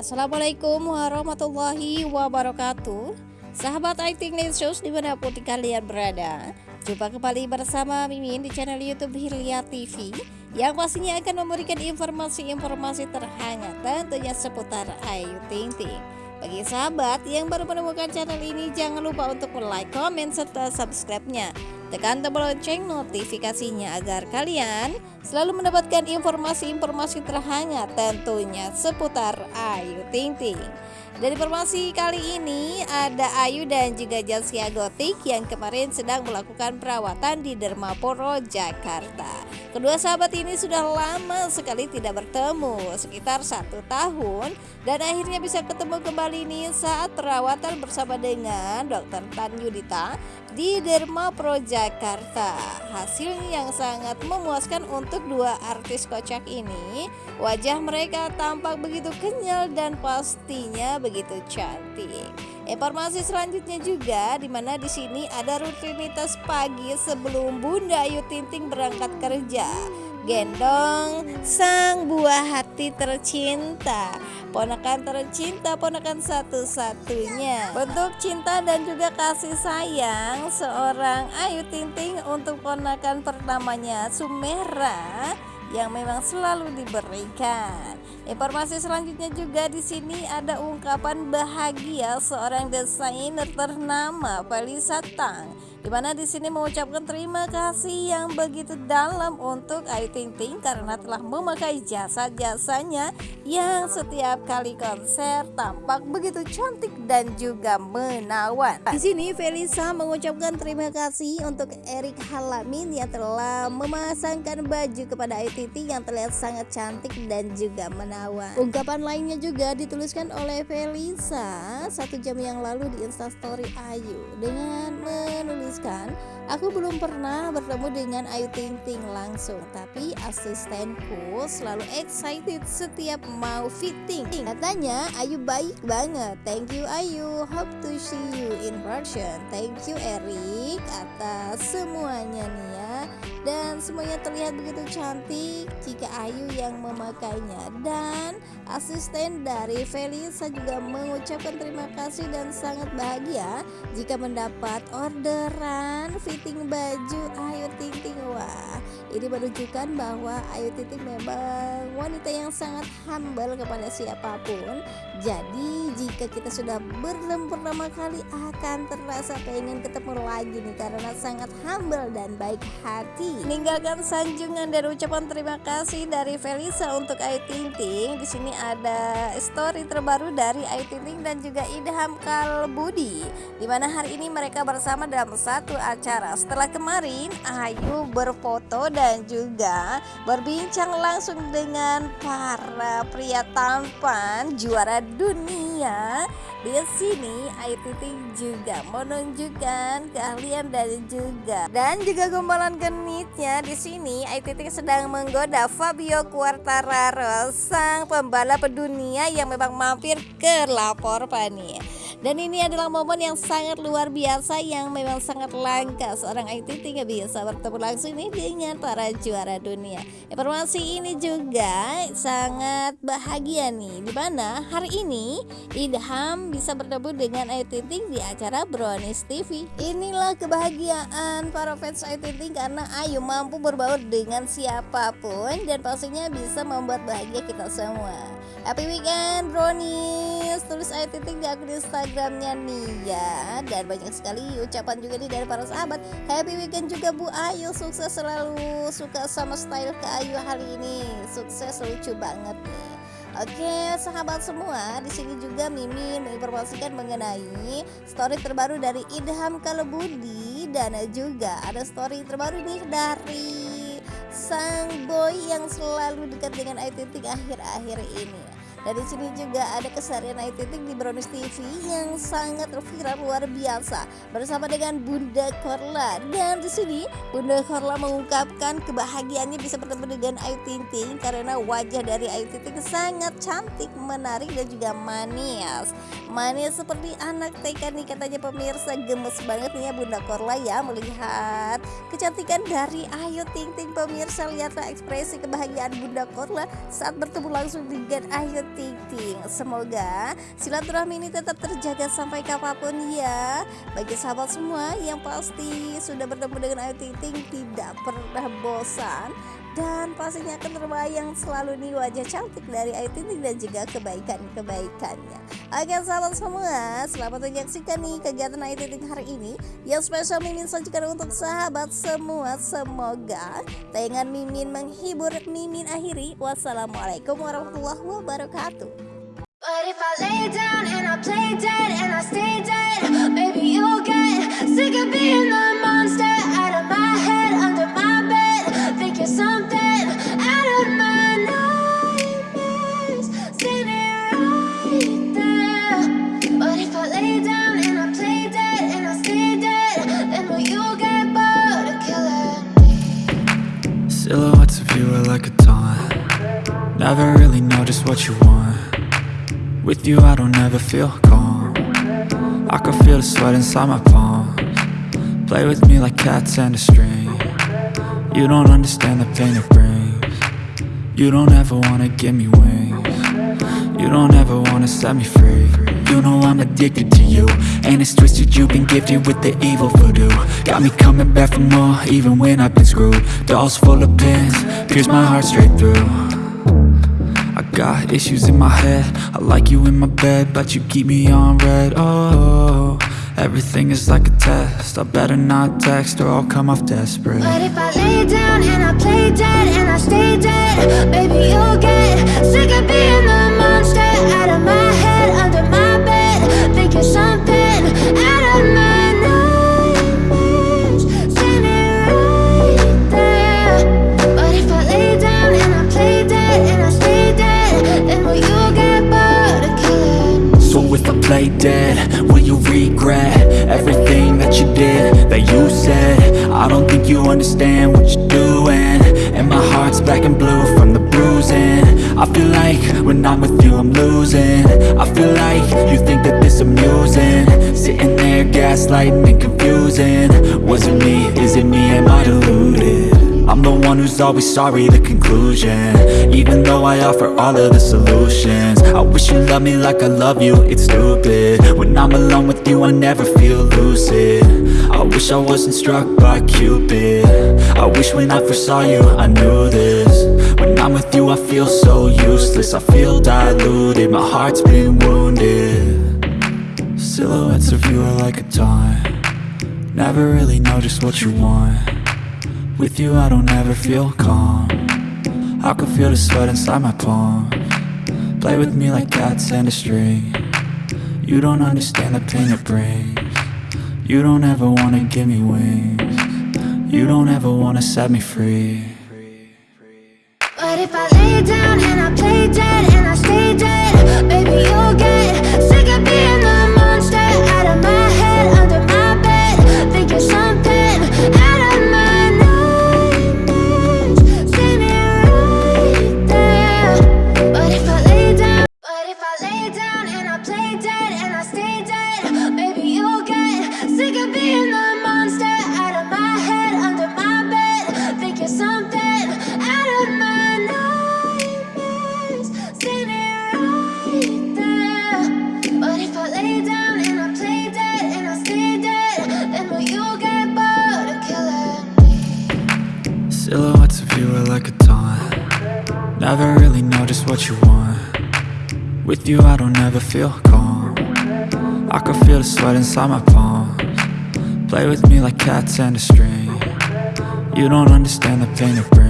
Assalamualaikum warahmatullahi wabarakatuh. Sahabat IT News di mana pun kalian berada Jumpa kembali bersama Mimin di channel Youtube Hilya TV Yang pastinya akan memberikan informasi-informasi terhangat tentunya seputar Ayu Ting Ting bagi sahabat yang baru menemukan channel ini jangan lupa untuk like, komen, serta subscribe-nya Tekan tombol lonceng notifikasinya agar kalian selalu mendapatkan informasi-informasi terhangat tentunya seputar Ayu Ting Ting. Dan informasi kali ini ada Ayu dan juga Jaskia Gotik yang kemarin sedang melakukan perawatan di Dermaporo, Jakarta. Kedua sahabat ini sudah lama sekali tidak bertemu, sekitar satu tahun, dan akhirnya bisa ketemu kembali nih saat perawatan bersama dengan Dr. Tan Yudita di Derma Pro Jakarta. Hasilnya yang sangat memuaskan untuk dua artis kocak ini. Wajah mereka tampak begitu kenyal dan pastinya begitu cantik. Informasi selanjutnya juga di mana di sini ada rutinitas pagi sebelum Bunda Ayu Tinting berangkat kerja gendong sang buah hati tercinta. Ponakan tercinta ponakan satu-satunya. Bentuk cinta dan juga kasih sayang. Seorang Ayu Ting Ting untuk ponakan pertamanya Sumera yang memang selalu diberikan. Informasi selanjutnya juga di sini ada ungkapan bahagia seorang desainer ternama Felisa Tang di mana di sini mengucapkan terima kasih yang begitu dalam untuk Ayu Ting Ting karena telah memakai jasa-jasanya yang setiap kali konser tampak begitu cantik dan juga menawan. Di sini Felisa mengucapkan terima kasih untuk Erik Halamin yang telah memasangkan baju kepada Ayu Ting Ting yang terlihat sangat cantik dan juga menawan. Ungkapan lainnya juga dituliskan oleh Felisa satu jam yang lalu di Instastory Ayu dengan menulis menuliskan, aku belum pernah bertemu dengan Ayu Ting Ting langsung, tapi asistenku selalu excited setiap mau fitting. Katanya Ayu baik banget. Thank you Ayu. Hope to see you in person. Thank you Erik atas semuanya nih ya dan semuanya terlihat begitu cantik jika Ayu yang memakainya. Dan asisten dari Felisa juga mengucapkan terima kasih dan sangat bahagia jika mendapat orderan fitting baju Ayu Ting Ting wah ini menunjukkan bahwa Ayu Ting Ting memang wanita yang sangat humble kepada siapa pun. Jadi jika kita sudah bertemu pertama kali akan terasa pengen ketemu lagi nih karena sangat humble dan baik hati Meninggalkan sanjungan dan ucapan terima kasih dari Felisa untuk Ayu Ting Ting. Di sini ada story terbaru dari Ayu Ting Ting dan juga Idham Kalbudi. Di mana hari ini mereka bersama dalam satu acara. Setelah kemarin Ayu berfoto dan juga berbincang langsung dengan para pria tampan juara dunia di sini Ayu juga menunjukkan keahlian dan juga dan juga gombalan genitnya di sini Ayu sedang menggoda Fabio Quartararo sang pembalap dunia yang memang mampir ke lapor pani. Dan ini adalah momen yang sangat luar biasa yang memang sangat langka seorang Ayu Ting bisa bertemu langsung nih dengan para juara dunia. Informasi ini juga sangat bahagia nih di mana hari ini Idham bisa bertemu dengan Ting di acara Brownies TV. Inilah kebahagiaan para fans Ting karena Ayu mampu berbaur dengan siapa pun dan pastinya bisa membuat bahagia kita semua. Happy weekend Brownies Tulis Ayu Ting di akun Instagramnya nih ya Dan banyak sekali ucapan juga nih dari para sahabat. Happy weekend juga Bu Ayu. Sukses selalu. Suka sama style ke Ayu hari ini. Sukses lucu banget nih. Oke, sahabat semua, di sini juga Mimin menginformasikan mengenai story terbaru dari Idham Kalebudi. Dan juga ada story terbaru nih dari sang boy yang selalu dekat dengan Ayu Ting akhir-akhir ini. Dari sini juga ada keseharian Ayu Ting di Brownies TV yang sangat viral luar biasa bersama dengan Bunda Korla. Dan di sini Bunda Korla mengungkapkan kebahagiaannya bisa bertemu dengan Ayu Ting Ting karena wajah dari Ayu Ting Ting sangat cantik, menarik dan juga manis. Manis seperti anak TK nih katanya pemirsa gemes banget nih ya Bunda Korla ya melihat kecantikan dari Ayu Ting Ting pemirsa lihatlah ekspresi kebahagiaan Bunda Korla saat bertemu langsung dengan Ayu Ting Ting. Semoga silaturahmi ini tetap terjaga sampai kapan pun ya. Bagi sahabat semua yang pasti sudah bertemu dengan Ayu Ting Ting tidak pernah bosan dan pastinya akan terbayang selalu nih wajah cantik dari Ayu Ting Ting dan juga kebaikan-kebaikannya. Oke sahabat semua, selamat menyaksikan nih kegiatan Ayu Ting Ting hari ini yang spesial Mimin sajikan untuk sahabat semua. Semoga tayangan Mimin menghibur Mimin akhiri. Wassalamualaikum warahmatullahi wabarakatuh. But if I lay down and I play dead and I stay dead, baby you'll get sick of being the what you want. With you I don't ever feel calm. I can feel the sweat inside my palms. Play with me like cats and a string. You don't understand the pain it brings. You don't ever wanna give me wings. You don't ever wanna set me free. You know I'm addicted to you. And it's twisted you've been gifted with the evil voodoo. Got me coming back for more even when I've been screwed. Dolls full of pins, pierce my heart straight through got issues in my head. I like you in my bed But you keep me on red. Oh, everything is like a test. I better not text or I'll come off desperate. But if I lay down and I play dead and I stay dead Baby you'll get sick of being the monster out of my black and blue from the bruising. I feel like when I'm with you I'm losing. I feel like you think that this amusing. Sitting there gaslighting and confusing. Was it me, is it me, am I deluded? I'm the one who's always sorry, the conclusion Though I offer all of the solutions. I wish you loved me like I love you, it's stupid. When I'm alone with you I never feel lucid. I wish I wasn't struck by Cupid. I wish when I first saw you I knew this. When I'm with you I feel so useless. I feel diluted, my heart's been wounded. Silhouettes of you are like a taunt. Never really know just what you want. With you I don't ever feel calm I can feel the sweat inside my palm. Play with me like cats and a string. You don't understand the pain it brings. You don't ever wanna give me wings. You don't ever wanna set me free. But if I lay down and I play dead and I stay dead Baby you are like a taunt Never really know just what you want. With you I don't ever feel calm. I can feel the sweat inside my palms. Play with me like cats and a string. You don't understand the pain it brings